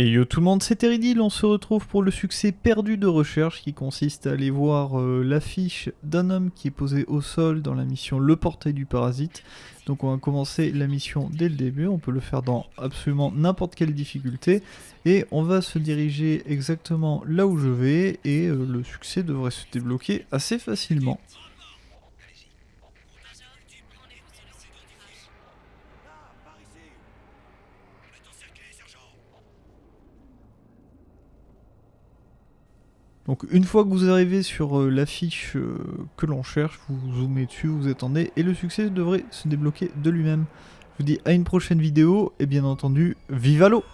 Et yo tout le monde, c'est Teridil, on se retrouve pour le succès perdu de recherche qui consiste à aller voir euh, l'affiche d'un homme qui est posé au sol dans la mission Le Portail du Parasite. Donc on va commencer la mission dès le début, on peut le faire dans absolument n'importe quelle difficulté. Et on va se diriger exactement là où je vais et euh, le succès devrait se débloquer assez facilement. Donc une fois que vous arrivez sur euh, l'affiche euh, que l'on cherche, vous zoomez dessus, vous attendez, et le succès devrait se débloquer de lui-même. Je vous dis à une prochaine vidéo, et bien entendu, vive l'eau